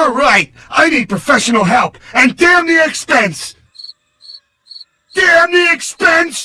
You're right! I need professional help, and damn the expense! Damn the expense!